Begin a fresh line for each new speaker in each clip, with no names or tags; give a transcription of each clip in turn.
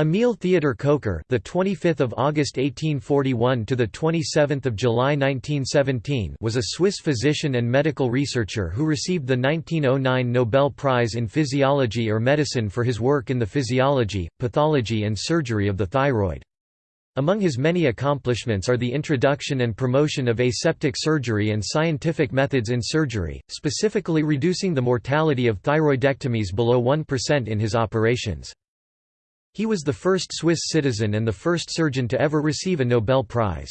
Emil Theodor Kocher, the 25th of August 1841 to the 27th of July 1917, was a Swiss physician and medical researcher who received the 1909 Nobel Prize in Physiology or Medicine for his work in the physiology, pathology and surgery of the thyroid. Among his many accomplishments are the introduction and promotion of aseptic surgery and scientific methods in surgery, specifically reducing the mortality of thyroidectomies below 1% in his operations. He was the first Swiss citizen and the first surgeon to ever receive a Nobel Prize.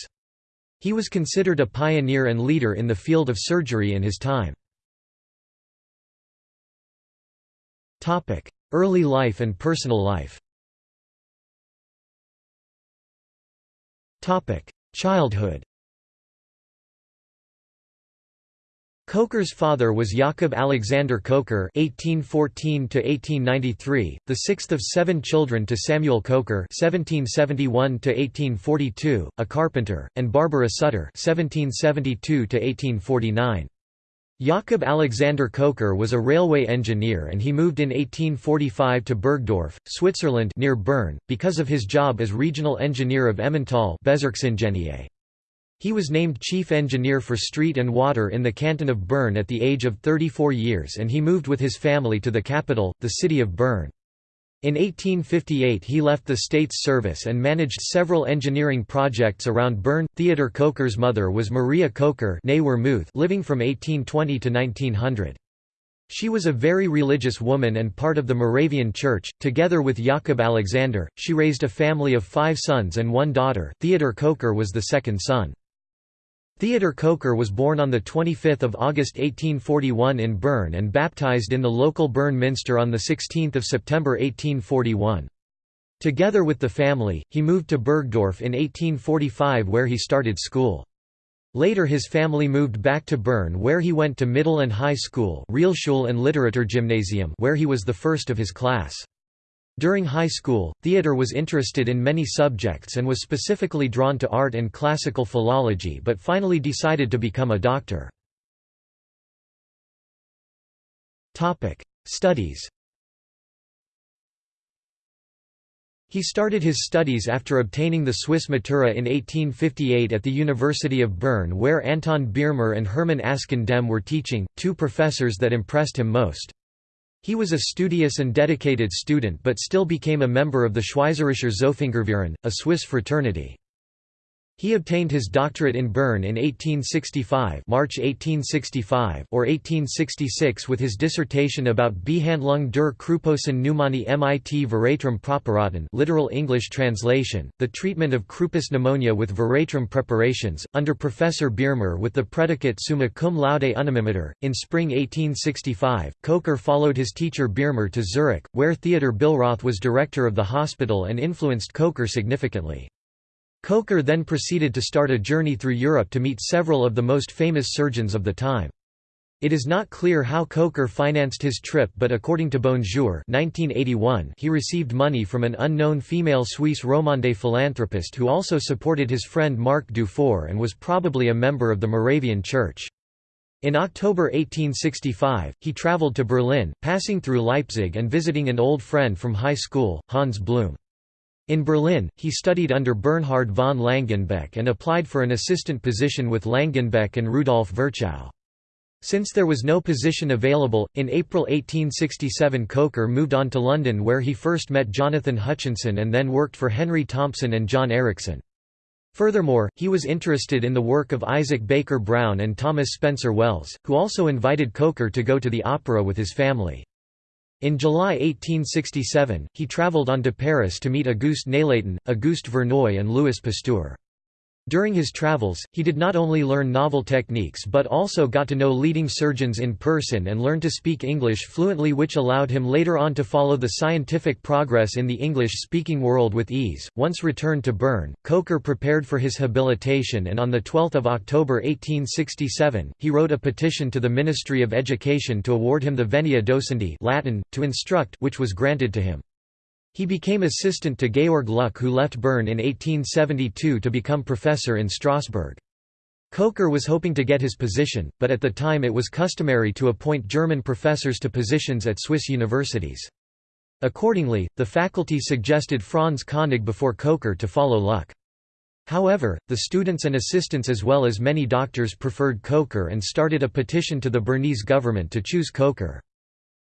He was considered a pioneer and leader in the field of surgery in his time. Early life and personal life Childhood Kocher's father was Jakob Alexander Kocher (1814–1893), the sixth of seven children to Samuel Kocher (1771–1842), a carpenter, and Barbara Sutter (1772–1849). Jakob Alexander Kocher was a railway engineer and he moved in 1845 to Burgdorf, Switzerland near Bern, because of his job as regional engineer of Emmental Bezirksingenieur. He was named chief engineer for street and water in the canton of Bern at the age of 34 years and he moved with his family to the capital, the city of Bern. In 1858 he left the state's service and managed several engineering projects around Bern. Theodor Kocher's mother was Maria Kocher living from 1820 to 1900. She was a very religious woman and part of the Moravian Church. Together with Jakob Alexander, she raised a family of five sons and one daughter. Theodor Kocher was the second son. Theodor Kocher was born on 25 August 1841 in Bern and baptized in the local Bern Minster on 16 September 1841. Together with the family, he moved to Burgdorf in 1845 where he started school. Later his family moved back to Bern where he went to middle and high school Realschule and Literaturgymnasium where he was the first of his class. During high school, Theodor was interested in many subjects and was specifically drawn to art and classical philology but finally decided to become a doctor. Studies He started his studies after obtaining the Swiss Matura in 1858 at the University of Bern where Anton Biermer and Hermann Askan Demme were teaching, two professors that impressed him most. He was a studious and dedicated student but still became a member of the Schweizerischer Zofingerverein, a Swiss fraternity. He obtained his doctorate in Bern in 1865 March 1865 or 1866 with his dissertation about Behandlung der Kruposen Pneumoni mit Veratrum Preparaten literal English translation, the treatment of croupous pneumonia with Veratrum preparations, under Professor Biermer with the predicate summa cum laude unanimiter. In spring 1865, Kocher followed his teacher Biermer to Zurich, where Theodor Billroth was director of the hospital and influenced Kocher significantly. Kocher then proceeded to start a journey through Europe to meet several of the most famous surgeons of the time. It is not clear how Kocher financed his trip but according to Bonjour 1981, he received money from an unknown female Suisse romande philanthropist who also supported his friend Marc Dufour and was probably a member of the Moravian Church. In October 1865, he traveled to Berlin, passing through Leipzig and visiting an old friend from high school, Hans Blum. In Berlin, he studied under Bernhard von Langenbeck and applied for an assistant position with Langenbeck and Rudolf Virchow. Since there was no position available, in April 1867 Kocher moved on to London where he first met Jonathan Hutchinson and then worked for Henry Thompson and John Erichsen. Furthermore, he was interested in the work of Isaac Baker Brown and Thomas Spencer Wells, who also invited Kocher to go to the opera with his family. In July 1867, he travelled on to Paris to meet Auguste Nelaton, Auguste Verneuil and Louis Pasteur. During his travels, he did not only learn novel techniques but also got to know leading surgeons in person and learned to speak English fluently which allowed him later on to follow the scientific progress in the English-speaking world with ease. Once returned to Bern, Kocher prepared for his habilitation and on 12 October 1867, he wrote a petition to the Ministry of Education to award him the venia docendi Latin, to instruct which was granted to him. He became assistant to Georg Luck who left Bern in 1872 to become professor in Strasbourg. Kocher was hoping to get his position, but at the time it was customary to appoint German professors to positions at Swiss universities. Accordingly, the faculty suggested Franz Koenig before Kocher to follow Luck. However, the students and assistants as well as many doctors preferred Kocher and started a petition to the Bernese government to choose Kocher.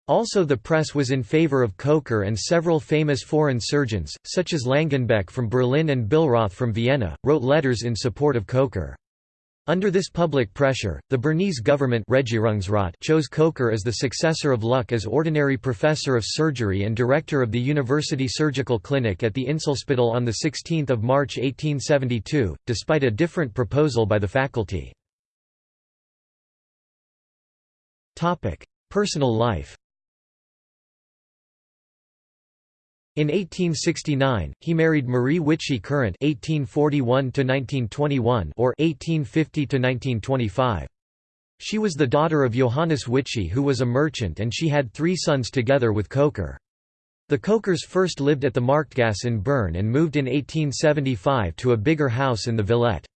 Also the press was in favor of Kocher and several famous foreign surgeons, such as Langenbeck from Berlin and Billroth from Vienna, wrote letters in support of Kocher. Under this public pressure, the Bernese government chose Kocher as the successor of Luck as ordinary professor of surgery and director of the University Surgical Clinic at the Inselspital on 16 March 1872, despite a different proposal by the faculty. Personal life In 1869, he married Marie Witschi Courant (1841–1921) or (1850–1925). She was the daughter of Johannes Witschi, who was a merchant, and she had three sons together with Kocher. The Kochers first lived at the Marktgasse in Bern and moved in 1875 to a bigger house in the Villette.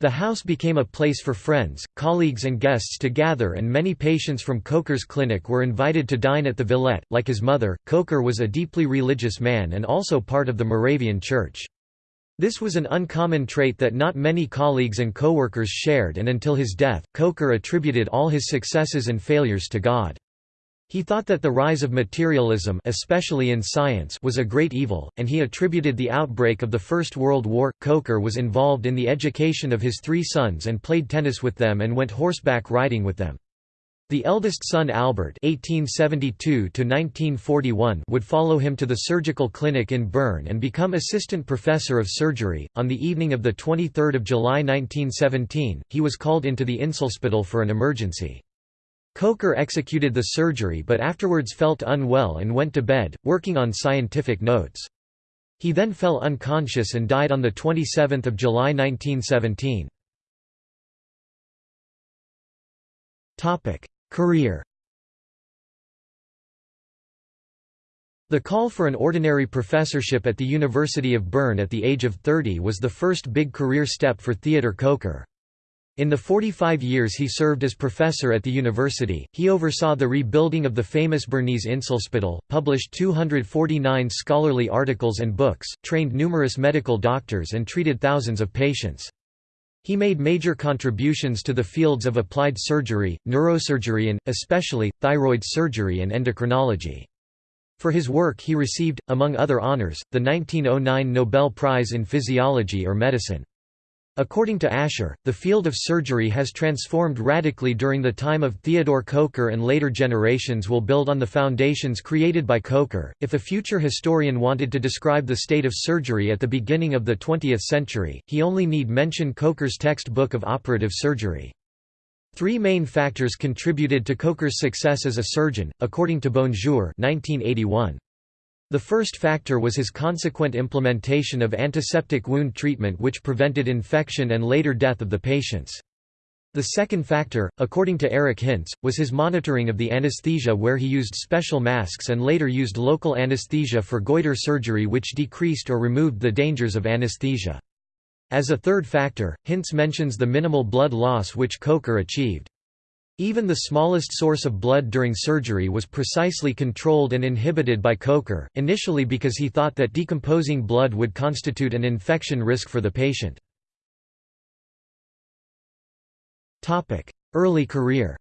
The house became a place for friends, colleagues and guests to gather and many patients from Kocher's clinic were invited to dine at the Villette. Like his mother, Kocher was a deeply religious man and also part of the Moravian Church. This was an uncommon trait that not many colleagues and co-workers shared and until his death, Kocher attributed all his successes and failures to God. He thought that the rise of materialism especially in science was a great evil, and he attributed the outbreak of the First World War. Kocher was involved in the education of his three sons and played tennis with them and went horseback riding with them. The eldest son Albert (1872–1941) would follow him to the surgical clinic in Bern and become assistant professor of surgery. On the evening of the 23rd of July 1917, he was called into the Inselspital for an emergency. Kocher executed the surgery but afterwards felt unwell and went to bed, working on scientific notes. He then fell unconscious and died on 27 July 1917. Career The call for an ordinary professorship at the University of Bern at the age of 30 was the first big career step for Theodor Kocher. In the 45 years he served as professor at the university, he oversaw the rebuilding of the famous Bernese Inselspital, published 249 scholarly articles and books, trained numerous medical doctors and treated thousands of patients. He made major contributions to the fields of applied surgery, neurosurgery and, especially, thyroid surgery and endocrinology. For his work he received, among other honors, the 1909 Nobel Prize in Physiology or Medicine. According to Asher, the field of surgery has transformed radically during the time of Theodor Kocher and later generations will build on the foundations created by Kocher. If a future historian wanted to describe the state of surgery at the beginning of the 20th century, he only need mention Kocher's textbook of operative surgery. Three main factors contributed to Kocher's success as a surgeon, according to Bonjour 1981. The first factor was his consequent implementation of antiseptic wound treatment which prevented infection and later death of the patients. The second factor, according to Eric Hintze, was his monitoring of the anesthesia where he used special masks and later used local anesthesia for goiter surgery which decreased or removed the dangers of anesthesia. As a third factor, Hintze mentions the minimal blood loss which Kocher achieved. Even the smallest source of blood during surgery was precisely controlled and inhibited by Kocher, initially because he thought that decomposing blood would constitute an infection risk for the patient. Early career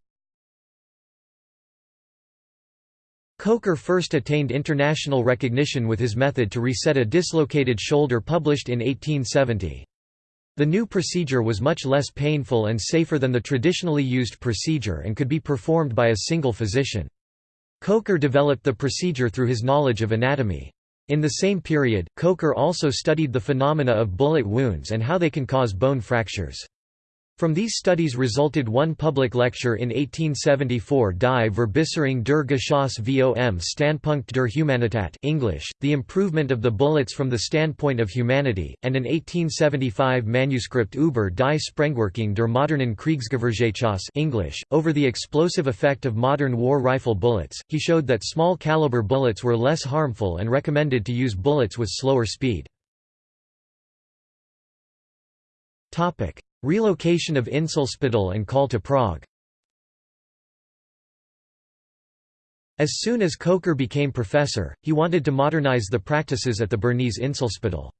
Kocher first attained international recognition with his method to reset a dislocated shoulder published in 1870. The new procedure was much less painful and safer than the traditionally used procedure and could be performed by a single physician. Kocher developed the procedure through his knowledge of anatomy. In the same period, Kocher also studied the phenomena of bullet wounds and how they can cause bone fractures. From these studies resulted one public lecture in 1874 Die Verbesserung der Geschoss vom Standpunkt der Humanität English, The Improvement of the Bullets from the Standpoint of Humanity, and an 1875 manuscript über die Sprengwirkung der modernen Kriegsgewehrgeschoss English, over the explosive effect of modern war rifle bullets. He showed that small caliber bullets were less harmful and recommended to use bullets with slower speed. Relocation of Inselspital and call to Prague As soon as Kocher became professor, he wanted to modernize the practices at the Bernese Inselspital.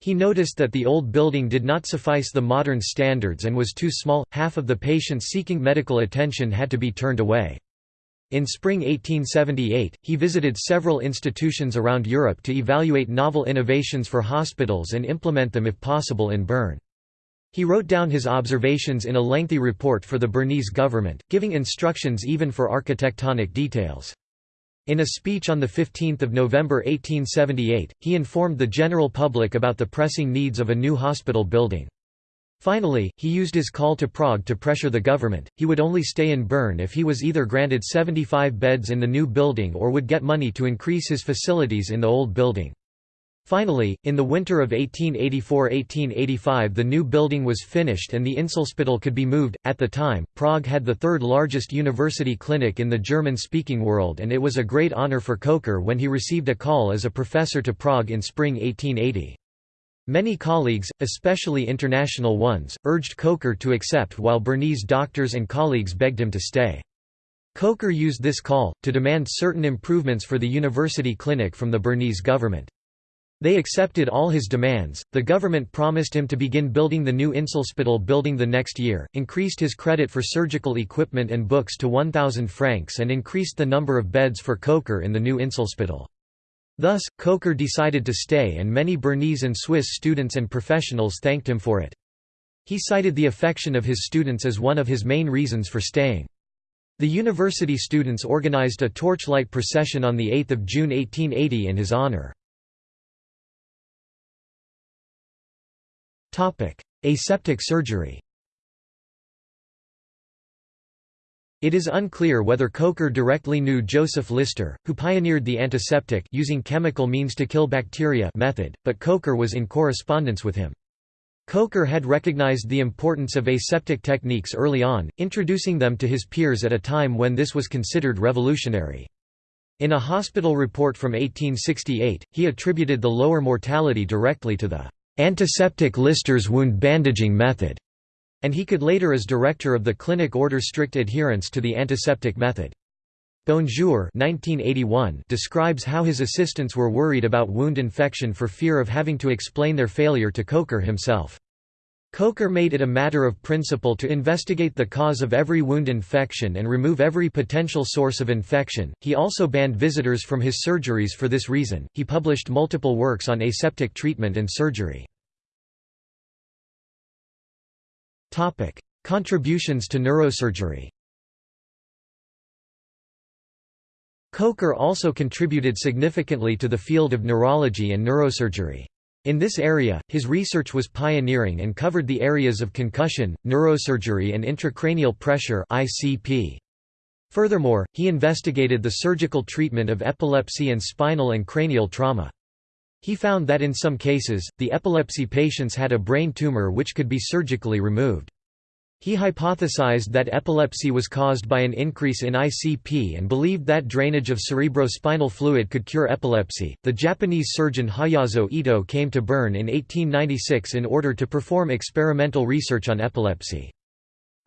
He noticed that the old building did not suffice the modern standards and was too small, half of the patients seeking medical attention had to be turned away. In spring 1878, he visited several institutions around Europe to evaluate novel innovations for hospitals and implement them if possible in Bern. He wrote down his observations in a lengthy report for the Bernese government, giving instructions even for architectonic details. In a speech on 15 November 1878, he informed the general public about the pressing needs of a new hospital building. Finally, he used his call to Prague to pressure the government, he would only stay in Bern if he was either granted 75 beds in the new building or would get money to increase his facilities in the old building. Finally, in the winter of 1884–1885 the new building was finished and the Inselspital could be moved. At the time, Prague had the third largest university clinic in the German-speaking world and it was a great honor for Kocher when he received a call as a professor to Prague in spring 1880. Many colleagues, especially international ones, urged Kocher to accept while Bernese doctors and colleagues begged him to stay. Kocher used this call, to demand certain improvements for the university clinic from the Bernese government. They accepted all his demands. The government promised him to begin building the new Inselspital building the next year, increased his credit for surgical equipment and books to 1,000 francs, and increased the number of beds for Kocher in the new Inselspital. Thus, Kocher decided to stay, and many Bernese and Swiss students and professionals thanked him for it. He cited the affection of his students as one of his main reasons for staying. The university students organized a torchlight procession on 8 June 1880 in his honor. Aseptic surgery It is unclear whether Kocher directly knew Joseph Lister, who pioneered the antiseptic using chemical means to kill bacteria method, but Kocher was in correspondence with him. Kocher had recognized the importance of aseptic techniques early on, introducing them to his peers at a time when this was considered revolutionary. In a hospital report from 1868, he attributed the lower mortality directly to the antiseptic Lister's wound bandaging method, and he could later as director of the clinic order strict adherence to the antiseptic method. Bonjour 1981 describes how his assistants were worried about wound infection for fear of having to explain their failure to Kocher himself. Kocher made it a matter of principle to investigate the cause of every wound infection and remove every potential source of infection. He also banned visitors from his surgeries for this reason. He published multiple works on aseptic treatment and surgery. Topic: Contributions to neurosurgery. Kocher also contributed significantly to the field of neurology and neurosurgery. In this area, his research was pioneering and covered the areas of concussion, neurosurgery and intracranial pressure (ICP). Furthermore, he investigated the surgical treatment of epilepsy and spinal and cranial trauma. He found that in some cases, the epilepsy patients had a brain tumor which could be surgically removed. He hypothesized that epilepsy was caused by an increase in ICP and believed that drainage of cerebrospinal fluid could cure epilepsy. The Japanese surgeon Hayazo Ito came to Bern in 1896 in order to perform experimental research on epilepsy.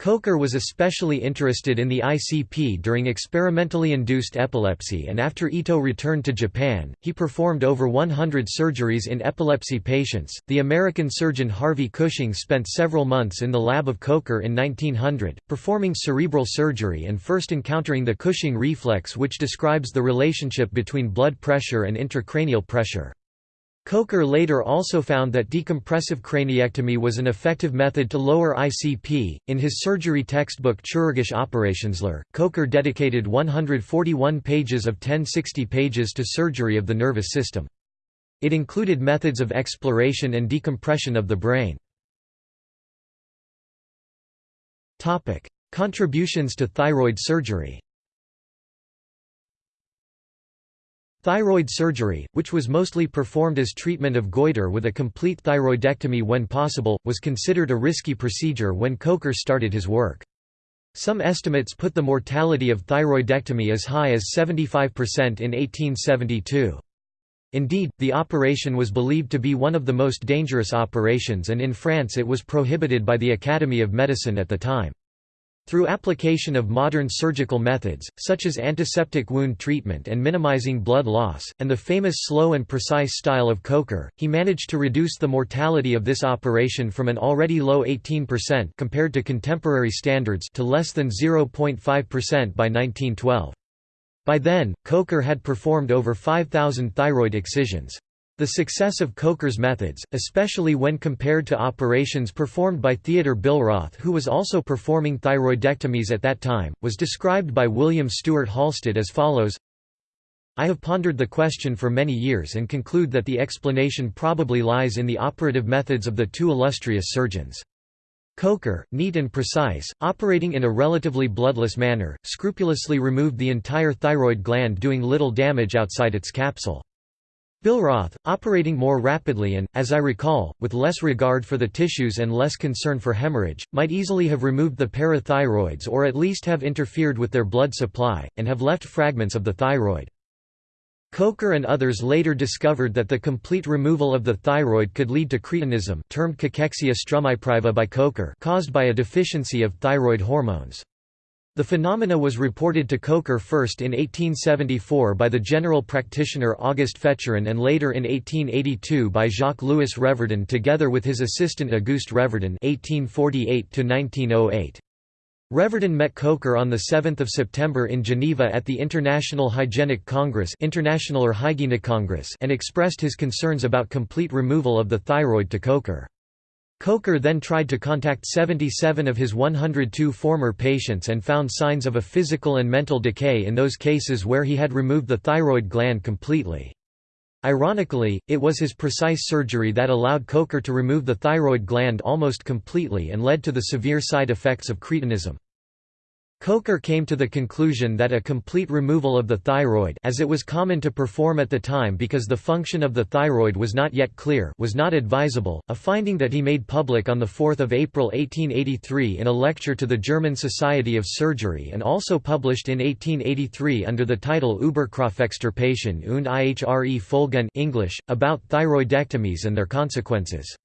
Kocher was especially interested in the ICP during experimentally induced epilepsy and after Ito returned to Japan, he performed over 100 surgeries in epilepsy patients. The American surgeon Harvey Cushing spent several months in the lab of Kocher in 1900, performing cerebral surgery and first encountering the Cushing reflex which describes the relationship between blood pressure and intracranial pressure. Kocher later also found that decompressive craniectomy was an effective method to lower ICP. In his surgery textbook Chirurgische Operationslehre, Kocher dedicated 141 pages of 1060 pages to surgery of the nervous system. It included methods of exploration and decompression of the brain. Contributions to thyroid surgery Thyroid surgery, which was mostly performed as treatment of goiter with a complete thyroidectomy when possible, was considered a risky procedure when Kocher started his work. Some estimates put the mortality of thyroidectomy as high as 75% in 1872. Indeed, the operation was believed to be one of the most dangerous operations and in France it was prohibited by the Academy of Medicine at the time. Through application of modern surgical methods, such as antiseptic wound treatment and minimizing blood loss, and the famous slow and precise style of Kocher, he managed to reduce the mortality of this operation from an already low 18% compared to contemporary standards to less than 0.5% by 1912. By then, Kocher had performed over 5,000 thyroid excisions. The success of Kocher's methods, especially when compared to operations performed by Theodor Billroth who was also performing thyroidectomies at that time, was described by William Stewart Halsted as follows I have pondered the question for many years and conclude that the explanation probably lies in the operative methods of the two illustrious surgeons. Kocher, neat and precise, operating in a relatively bloodless manner, scrupulously removed the entire thyroid gland doing little damage outside its capsule. Billroth, operating more rapidly and, as I recall, with less regard for the tissues and less concern for hemorrhage, might easily have removed the parathyroids or at least have interfered with their blood supply, and have left fragments of the thyroid. Kocher and others later discovered that the complete removal of the thyroid could lead to cretinism termed cachexia strumipriva by Kocher caused by a deficiency of thyroid hormones. The phenomena was reported to Kocher first in 1874 by the general practitioner Auguste Fetscherin and later in 1882 by Jacques-Louis Reverdin together with his assistant Auguste Reverdin (1848–1908). Reverdin met Kocher on 7 September in Geneva at the International Hygienic Congress Internationaler Hygiene-Kongress and expressed his concerns about complete removal of the thyroid to Kocher. Kocher then tried to contact 77 of his 102 former patients and found signs of a physical and mental decay in those cases where he had removed the thyroid gland completely. Ironically, it was his precise surgery that allowed Kocher to remove the thyroid gland almost completely and led to the severe side effects of cretinism. Kocher came to the conclusion that a complete removal of the thyroid as it was common to perform at the time because the function of the thyroid was not yet clear was not advisable, a finding that he made public on 4 April 1883 in a lecture to the German Society of Surgery and also published in 1883 under the title Über Kropfexstirpation und ihre Folgen English, about thyroidectomies and their consequences.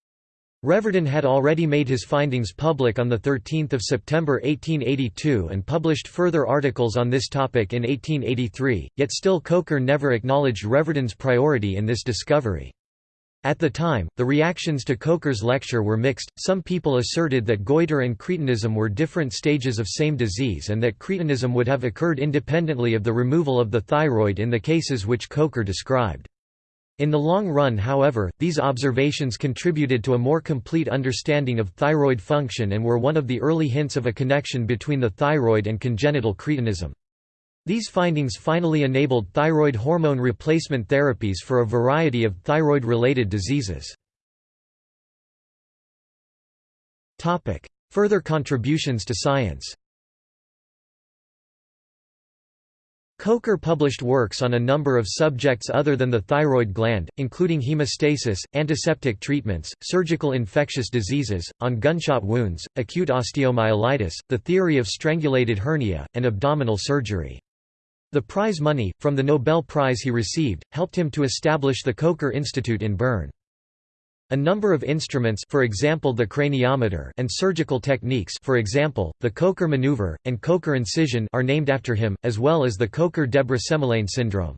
Reverdin had already made his findings public on 13 September 1882 and published further articles on this topic in 1883, yet still Kocher never acknowledged Reverdin's priority in this discovery. At the time, the reactions to Kocher's lecture were mixed, some people asserted that goiter and cretinism were different stages of same disease and that cretinism would have occurred independently of the removal of the thyroid in the cases which Kocher described. In the long run however, these observations contributed to a more complete understanding of thyroid function and were one of the early hints of a connection between the thyroid and congenital cretinism. These findings finally enabled thyroid hormone replacement therapies for a variety of thyroid-related diseases. Further contributions to science Kocher published works on a number of subjects other than the thyroid gland, including hemostasis, antiseptic treatments, surgical infectious diseases, on gunshot wounds, acute osteomyelitis, the theory of strangulated hernia, and abdominal surgery. The prize money, from the Nobel Prize he received, helped him to establish the Kocher Institute in Bern. A number of instruments for example the craniometer and surgical techniques for example, the Kocher maneuver, and Kocher incision are named after him, as well as the Kocher-Debré syndrome.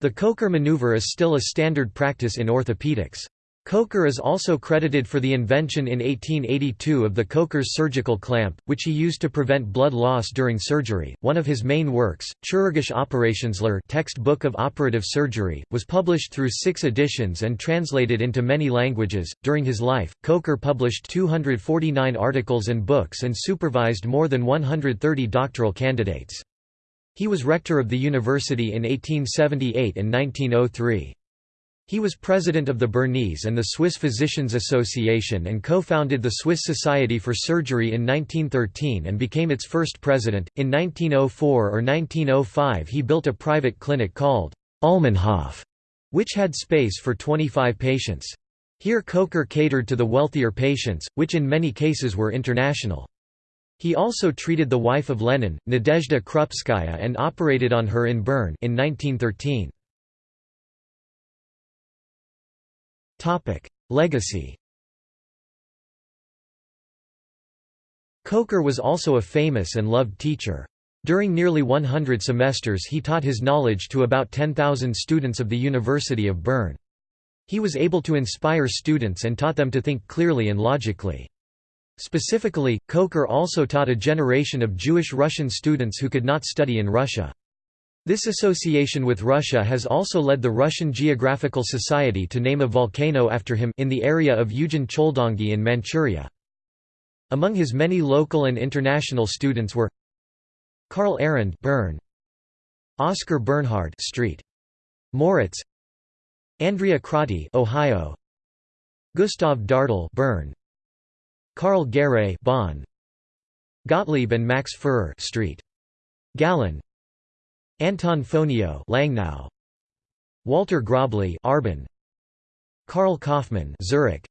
The Kocher maneuver is still a standard practice in orthopedics. Kocher is also credited for the invention in 1882 of the Kocher's surgical clamp, which he used to prevent blood loss during surgery. One of his main works, Chirurgische Operationslehre textbook of operative surgery, was published through six editions and translated into many languages. During his life, Kocher published 249 articles and books and supervised more than 130 doctoral candidates. He was rector of the university in 1878 and 1903. He was president of the Bernese and the Swiss Physicians Association and co-founded the Swiss Society for Surgery in 1913 and became its first president. In 1904 or 1905 he built a private clinic called Almenhof, which had space for 25 patients. Here Kocher catered to the wealthier patients, which in many cases were international. He also treated the wife of Lenin, Nadezhda Krupskaya and operated on her in Bern in 1913. Legacy Kocher was also a famous and loved teacher. During nearly 100 semesters he taught his knowledge to about 10,000 students of the University of Bern. He was able to inspire students and taught them to think clearly and logically. Specifically, Kocher also taught a generation of Jewish Russian students who could not study in Russia. This association with Russia has also led the Russian Geographical Society to name a volcano after him in the area of Ujan Choldangi in Manchuria. Among his many local and international students were Karl Arend Bern, Oscar Bernhard Street, Moritz Andrea Crotty Ohio Gustav Dartel Bern Karl Guéret Bonn Gottlieb and Max Führer Street Gallen Anton Fonio Langnau. Walter Grobli Arbon Karl Kaufmann Zurich.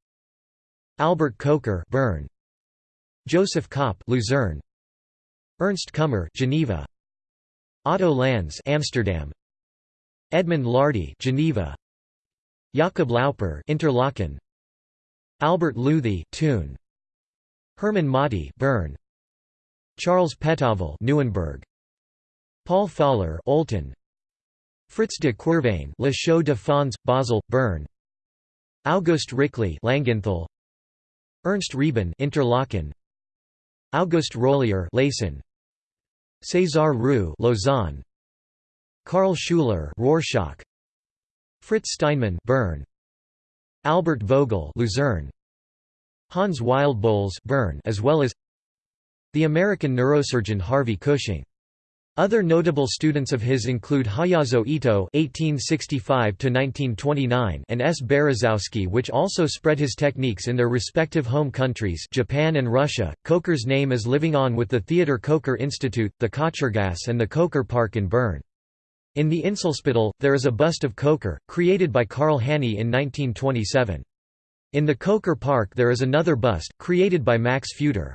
Albert Kocher Bern. Joseph Kopp Luzerne Ernst Kummer Geneva. Otto Lanz Amsterdam. Edmund Lardy Geneva. Jakob Lauper Interlaken. Albert Luthi Thun. Hermann Motti Bern. Charles Petavel Neuenberg Paul Faller Olten Fritz de Quervain Le Chaux de Fonds Basel Bern August Rickley Langenthal. Ernst Reben Interlaken. August Rollier Leysin César Roux Lausanne. Karl Schuler Rorschach. Fritz Steinmann Bern Albert Vogel Luzerne. Hans Wildbolz Bern as well as the American neurosurgeon Harvey Cushing other notable students of his include Hayazo Ito (1865–1929) and S. Berezowski, which also spread his techniques in their respective home countries, Japan and Russia. Kocher's name is living on with the Theodor Kocher Institute, the Kochergasse, and the Kocher Park in Bern. In the Inselspital, there is a bust of Kocher, created by Karl Hanny in 1927. In the Kocher Park there is another bust, created by Max Futer.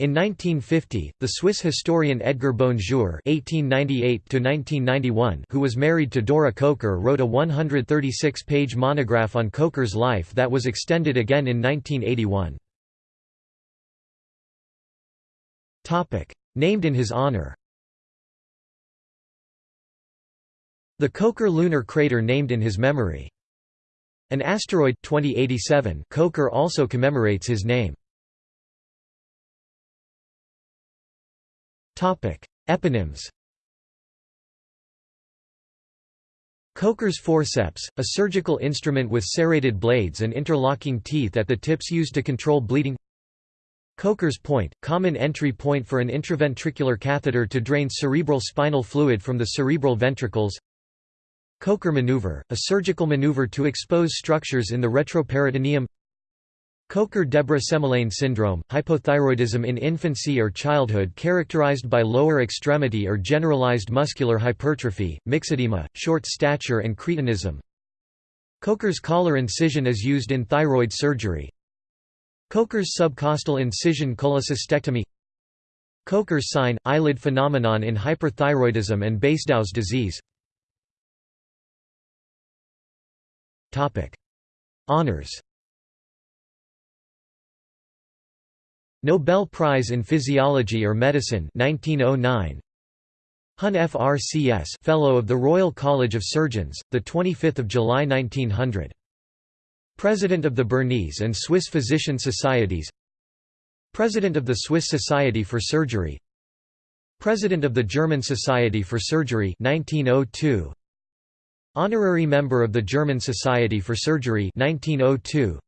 In 1950, the Swiss historian Edgar Bonjour (1898–1991), who was married to Dora Kocher, wrote a 136-page monograph on Kocher's life that was extended again in 1981. Topic: Named in his honor. The Kocher lunar crater named in his memory. An asteroid 2087 Kocher also commemorates his name. Eponyms Kocher's forceps, a surgical instrument with serrated blades and interlocking teeth at the tips used to control bleeding. Kocher's point, common entry point for an intraventricular catheter to drain cerebral spinal fluid from the cerebral ventricles. Kocher maneuver, a surgical maneuver to expose structures in the retroperitoneum Kocher-Debré syndrome, hypothyroidism in infancy or childhood characterized by lower extremity or generalized muscular hypertrophy, myxedema, short stature and cretinism. Kocher's collar incision is used in thyroid surgery. Kocher's subcostal incision cholecystectomy Kocher's sign, eyelid phenomenon in hyperthyroidism and Basedow's disease Honours Nobel Prize in Physiology or Medicine 1909 Hun FRCS Fellow of the Royal College of Surgeons the 25th of July 1900 President of the Bernese and Swiss Physician Societies. President of the Swiss Society for Surgery. President of the German Society for Surgery 1902 Honorary member of the German Society for Surgery 1902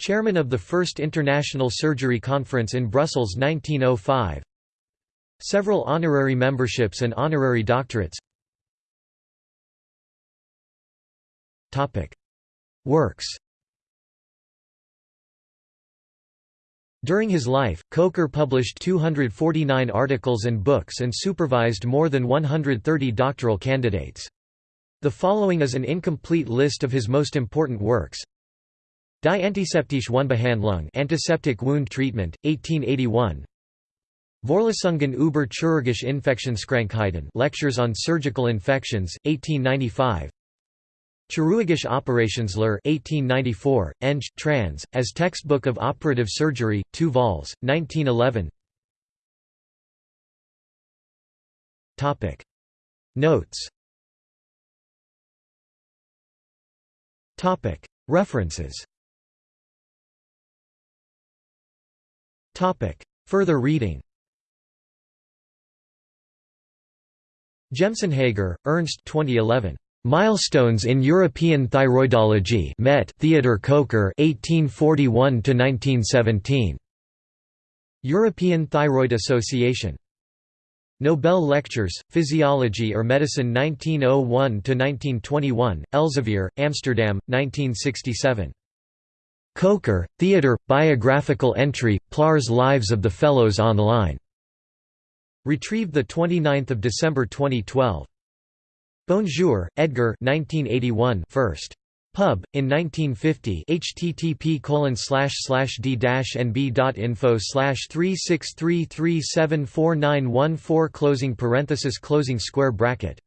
Chairman of the First International Surgery Conference in Brussels 1905 Several honorary memberships and honorary doctorates. Works. During his life, Kocher published 249 articles and books and supervised more than 130 doctoral candidates. The following is an incomplete list of his most important works Die antiseptische Wundbehandlung antiseptic wound treatment, 1881 Vorlesungen über chirurgische Infektionskrankheiten Lectures on Surgical Infections, 1895 Chirurgische Operationslehre 1894, Eng, trans, as Textbook of Operative Surgery, 2 vols, 1911 Notes. References Further reading Jemsenhager, Ernst 2011. Milestones in European Thyroidology Met Theodor Kocher 1841–1917. European Thyroid Association. Nobel Lectures, Physiology or Medicine 1901–1921, Elsevier, Amsterdam, 1967. Kocher, Theodor, biographical entry, Plarr's Lives of the Fellows online. Retrieved 29 December 2012. Bonjour, Edgar 1981 first. Pub, in 1950 http colon slash d dash nb.info 363374914 closing parenthesis closing square bracket.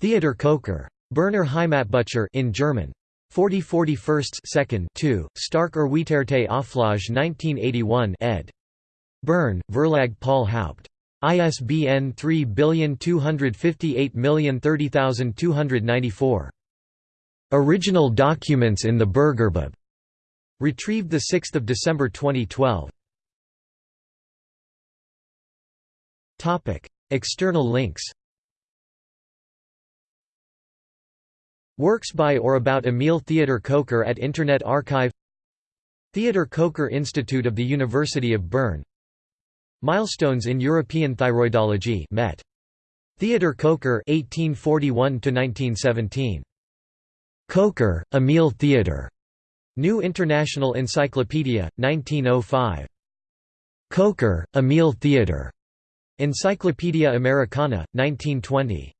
Theodor Kocher. Berner Heimatbücher in German. 40 41st 2nd 2, Stark Erweiterte Auflage 1981 ed. Bern, Verlag Paul Haupt. ISBN 3294. Original documents in the Burgerbub. Retrieved 6 December 2012. External links Works by or about Emil Theodor Kocher at Internet Archive Theodor Kocher Institute of the University of Bern Milestones in European Thyroidology Met. Theodor Kocher 1841 Kocher, Emil Theodor. New International Encyclopedia, 1905. Kocher, Emil Theodor. Encyclopaedia Americana, 1920.